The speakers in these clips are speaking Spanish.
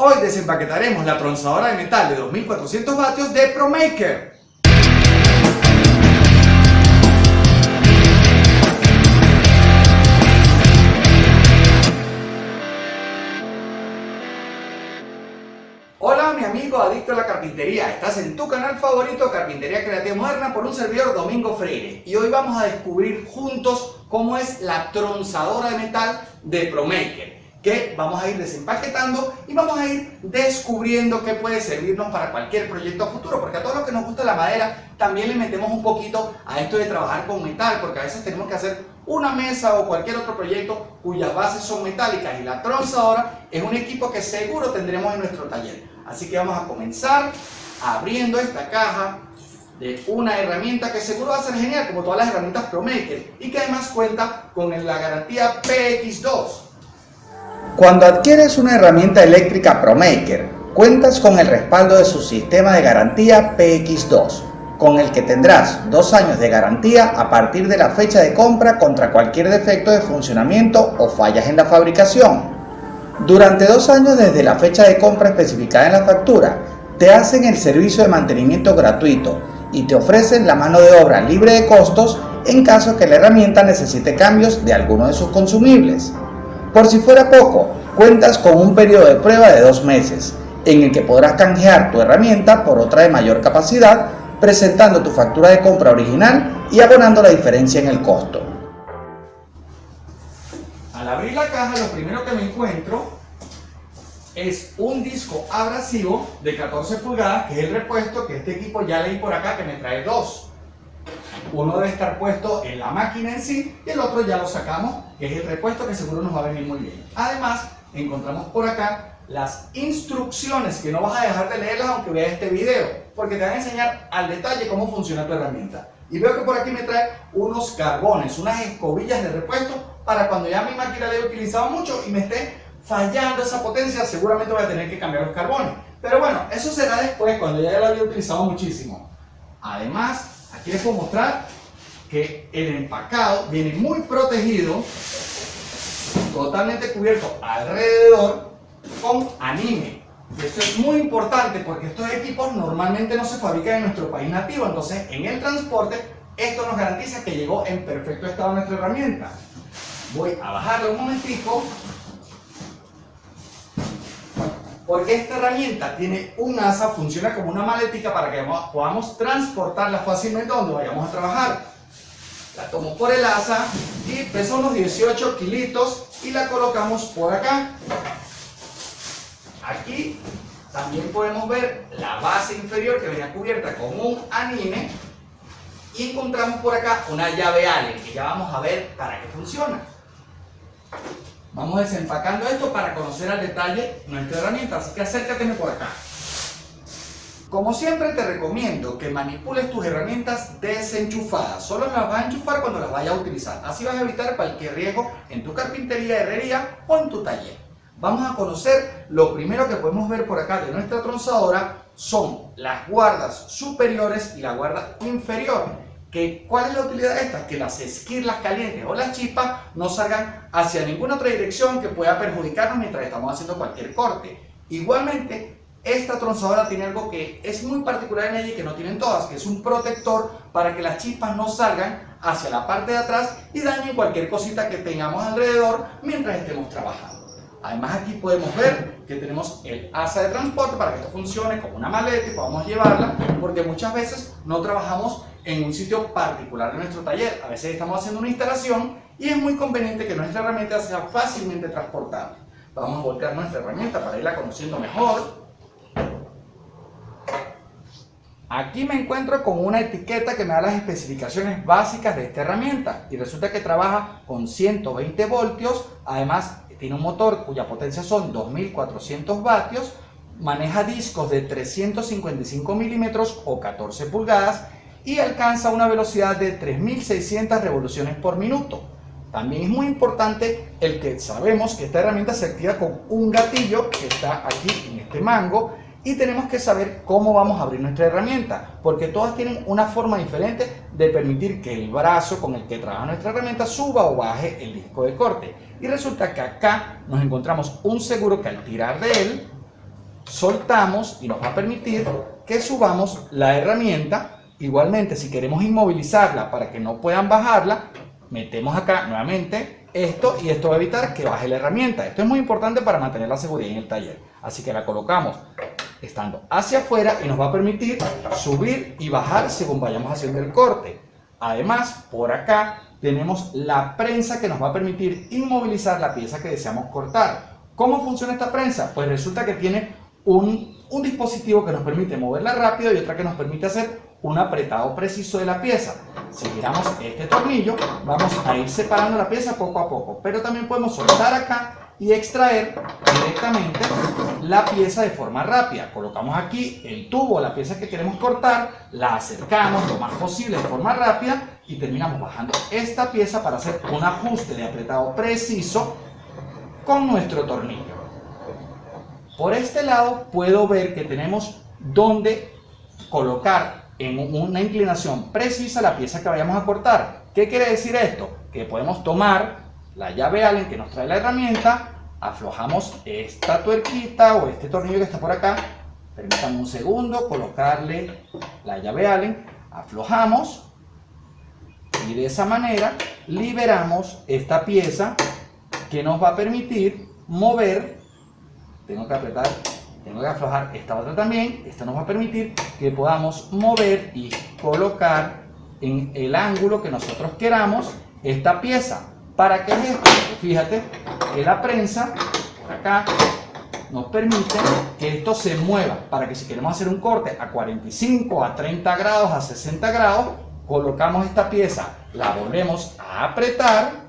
Hoy desempaquetaremos la tronzadora de metal de 2400 vatios de ProMaker. Hola mi amigo adicto a la carpintería, estás en tu canal favorito Carpintería Creativa Moderna por un servidor Domingo Freire. Y hoy vamos a descubrir juntos cómo es la tronzadora de metal de ProMaker vamos a ir desempaquetando y vamos a ir descubriendo qué puede servirnos para cualquier proyecto futuro, porque a todos los que nos gusta la madera también le metemos un poquito a esto de trabajar con metal, porque a veces tenemos que hacer una mesa o cualquier otro proyecto cuyas bases son metálicas y la tronzadora es un equipo que seguro tendremos en nuestro taller. Así que vamos a comenzar abriendo esta caja de una herramienta que seguro va a ser genial como todas las herramientas ProMaker y que además cuenta con la garantía PX2 cuando adquieres una herramienta eléctrica ProMaker, cuentas con el respaldo de su sistema de garantía PX2, con el que tendrás dos años de garantía a partir de la fecha de compra contra cualquier defecto de funcionamiento o fallas en la fabricación. Durante dos años desde la fecha de compra especificada en la factura, te hacen el servicio de mantenimiento gratuito y te ofrecen la mano de obra libre de costos en caso que la herramienta necesite cambios de alguno de sus consumibles. Por si fuera poco, cuentas con un periodo de prueba de dos meses, en el que podrás canjear tu herramienta por otra de mayor capacidad, presentando tu factura de compra original y abonando la diferencia en el costo. Al abrir la caja, lo primero que me encuentro es un disco abrasivo de 14 pulgadas, que es el repuesto que este equipo ya leí por acá que me trae dos. Uno debe estar puesto en la máquina en sí y el otro ya lo sacamos, que es el repuesto que seguro nos va a venir muy bien. Además, encontramos por acá las instrucciones que no vas a dejar de leerlas aunque veas este video, porque te van a enseñar al detalle cómo funciona tu herramienta. Y veo que por aquí me trae unos carbones, unas escobillas de repuesto para cuando ya mi máquina la he utilizado mucho y me esté fallando esa potencia, seguramente voy a tener que cambiar los carbones. Pero bueno, eso será después, cuando ya la había utilizado muchísimo. Además, Aquí les puedo mostrar que el empacado viene muy protegido, totalmente cubierto alrededor con anime. Y esto es muy importante porque estos equipos normalmente no se fabrican en nuestro país nativo, entonces en el transporte esto nos garantiza que llegó en perfecto estado nuestra herramienta. Voy a bajarle un momentico porque esta herramienta tiene un asa, funciona como una maletica para que podamos transportarla fácilmente donde vayamos a trabajar. La tomo por el asa y pesa unos 18 kilitos y la colocamos por acá. Aquí también podemos ver la base inferior que viene cubierta con un anime y encontramos por acá una llave Allen que ya vamos a ver para qué funciona. Vamos desempacando esto para conocer al detalle nuestra herramienta, así que acércateme por acá. Como siempre te recomiendo que manipules tus herramientas desenchufadas. Solo las vas a enchufar cuando las vayas a utilizar. Así vas a evitar cualquier riesgo en tu carpintería, herrería o en tu taller. Vamos a conocer lo primero que podemos ver por acá de nuestra tronzadora son las guardas superiores y la guarda inferior. ¿Cuál es la utilidad de esta? Que las esquirlas calientes o las chispas no salgan hacia ninguna otra dirección que pueda perjudicarnos mientras estamos haciendo cualquier corte. Igualmente, esta tronzadora tiene algo que es muy particular en ella y que no tienen todas, que es un protector para que las chispas no salgan hacia la parte de atrás y dañen cualquier cosita que tengamos alrededor mientras estemos trabajando. Además aquí podemos ver que tenemos el asa de transporte para que esto funcione como una maleta y podamos llevarla porque muchas veces no trabajamos en un sitio particular de nuestro taller. A veces estamos haciendo una instalación y es muy conveniente que nuestra herramienta sea fácilmente transportable. Vamos a voltear nuestra herramienta para irla conociendo mejor. Aquí me encuentro con una etiqueta que me da las especificaciones básicas de esta herramienta y resulta que trabaja con 120 voltios, además tiene un motor cuya potencia son 2400 vatios, maneja discos de 355 milímetros o 14 pulgadas y alcanza una velocidad de 3600 revoluciones por minuto. También es muy importante el que sabemos que esta herramienta se activa con un gatillo que está aquí en este mango y tenemos que saber cómo vamos a abrir nuestra herramienta porque todas tienen una forma diferente de permitir que el brazo con el que trabaja nuestra herramienta suba o baje el disco de corte y resulta que acá nos encontramos un seguro que al tirar de él soltamos y nos va a permitir que subamos la herramienta. Igualmente, si queremos inmovilizarla para que no puedan bajarla, metemos acá nuevamente esto y esto va a evitar que baje la herramienta. Esto es muy importante para mantener la seguridad en el taller. Así que la colocamos estando hacia afuera y nos va a permitir subir y bajar según vayamos haciendo el corte. Además, por acá tenemos la prensa que nos va a permitir inmovilizar la pieza que deseamos cortar. ¿Cómo funciona esta prensa? Pues resulta que tiene un, un dispositivo que nos permite moverla rápido y otra que nos permite hacer un apretado preciso de la pieza. Si giramos este tornillo, vamos a ir separando la pieza poco a poco, pero también podemos soltar acá y extraer directamente la pieza de forma rápida. Colocamos aquí el tubo, la pieza que queremos cortar, la acercamos lo más posible de forma rápida y terminamos bajando esta pieza para hacer un ajuste de apretado preciso con nuestro tornillo. Por este lado puedo ver que tenemos donde colocar en una inclinación precisa la pieza que vayamos a cortar. ¿Qué quiere decir esto? Que podemos tomar la llave Allen que nos trae la herramienta, aflojamos esta tuerquita o este tornillo que está por acá, permítanme un segundo, colocarle la llave Allen, aflojamos y de esa manera liberamos esta pieza que nos va a permitir mover, tengo que apretar, tengo que aflojar esta otra también, esto nos va a permitir que podamos mover y colocar en el ángulo que nosotros queramos esta pieza. ¿Para qué es esto? Fíjate que la prensa, por acá, nos permite que esto se mueva para que si queremos hacer un corte a 45, a 30 grados, a 60 grados, colocamos esta pieza, la volvemos a apretar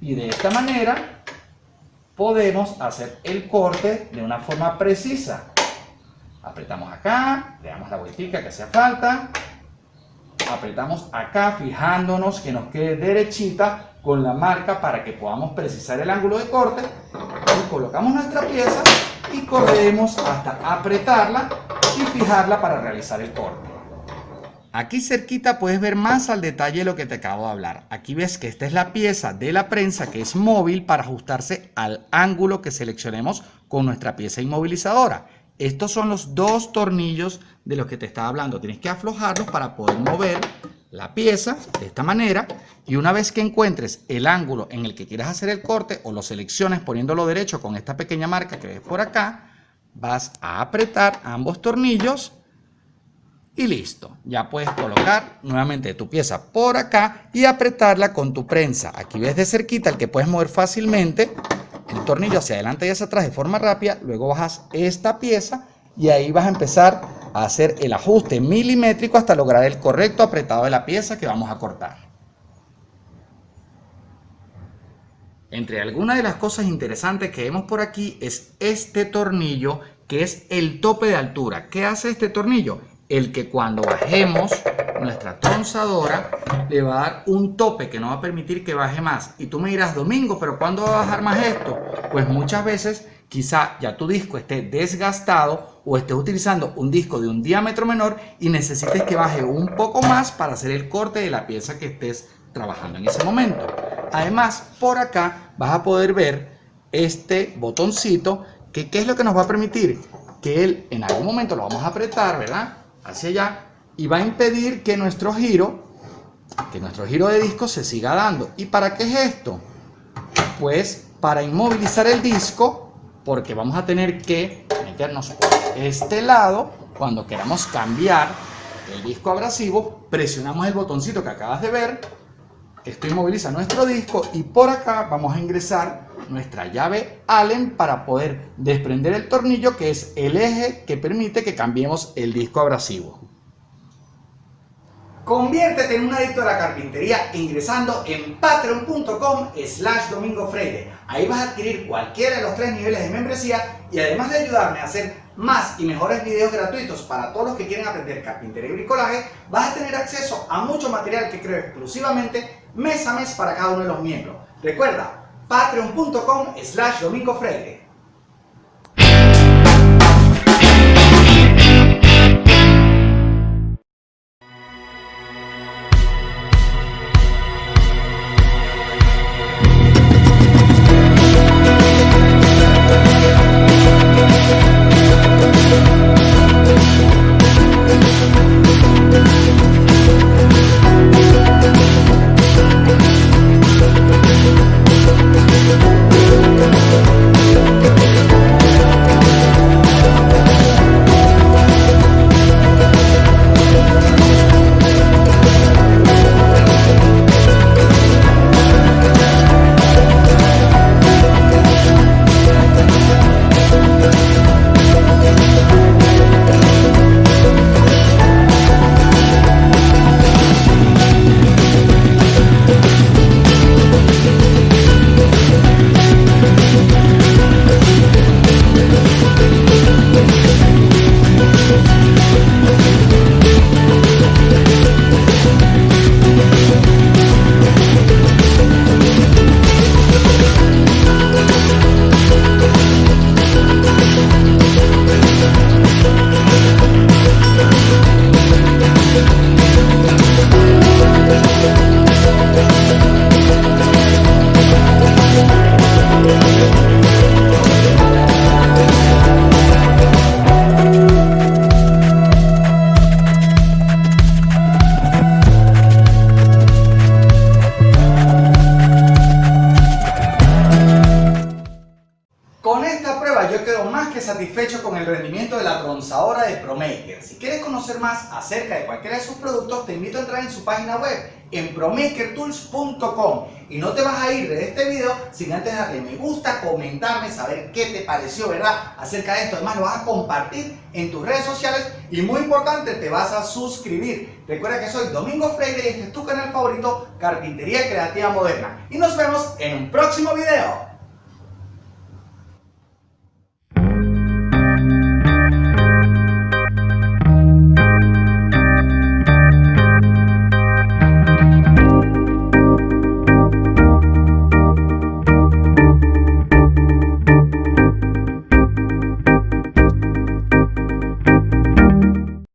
y de esta manera podemos hacer el corte de una forma precisa. Apretamos acá, le damos la vueltica que hace falta, apretamos acá fijándonos que nos quede derechita con la marca para que podamos precisar el ángulo de corte colocamos nuestra pieza y corremos hasta apretarla y fijarla para realizar el corte. Aquí cerquita puedes ver más al detalle lo que te acabo de hablar. Aquí ves que esta es la pieza de la prensa que es móvil para ajustarse al ángulo que seleccionemos con nuestra pieza inmovilizadora. Estos son los dos tornillos de los que te estaba hablando. Tienes que aflojarlos para poder mover la pieza de esta manera y una vez que encuentres el ángulo en el que quieras hacer el corte o lo selecciones poniéndolo derecho con esta pequeña marca que ves por acá, vas a apretar ambos tornillos y listo. Ya puedes colocar nuevamente tu pieza por acá y apretarla con tu prensa. Aquí ves de cerquita el que puedes mover fácilmente el tornillo hacia adelante y hacia atrás de forma rápida. Luego bajas esta pieza y ahí vas a empezar a hacer el ajuste milimétrico hasta lograr el correcto apretado de la pieza que vamos a cortar. Entre algunas de las cosas interesantes que vemos por aquí es este tornillo que es el tope de altura. ¿Qué hace este tornillo? El que cuando bajemos nuestra tronzadora le va a dar un tope que no va a permitir que baje más. Y tú me dirás, Domingo, ¿pero cuándo va a bajar más esto? Pues muchas veces quizá ya tu disco esté desgastado o estés utilizando un disco de un diámetro menor y necesites que baje un poco más para hacer el corte de la pieza que estés trabajando en ese momento. Además, por acá vas a poder ver este botoncito que ¿qué es lo que nos va a permitir? Que él en algún momento lo vamos a apretar, ¿verdad? Hacia allá y va a impedir que nuestro giro, que nuestro giro de disco se siga dando. ¿Y para qué es esto? Pues para inmovilizar el disco, porque vamos a tener que meternos por este lado cuando queramos cambiar el disco abrasivo, presionamos el botoncito que acabas de ver, esto inmoviliza nuestro disco y por acá vamos a ingresar nuestra llave Allen para poder desprender el tornillo que es el eje que permite que cambiemos el disco abrasivo. Conviértete en un adicto a la carpintería ingresando en patreon.com slash domingo freire. Ahí vas a adquirir cualquiera de los tres niveles de membresía y además de ayudarme a hacer más y mejores videos gratuitos para todos los que quieren aprender carpintería y bricolaje, vas a tener acceso a mucho material que creo exclusivamente mes a mes para cada uno de los miembros. Recuerda, patreon.com slash domingo ProMaker. Si quieres conocer más acerca de cualquiera de sus productos, te invito a entrar en su página web en promakertools.com y no te vas a ir de este video sin antes darle me gusta, comentarme, saber qué te pareció, ¿verdad? Acerca de esto. Además lo vas a compartir en tus redes sociales y muy importante, te vas a suscribir. Recuerda que soy Domingo Freire y este es tu canal favorito, Carpintería Creativa Moderna. Y nos vemos en un próximo video.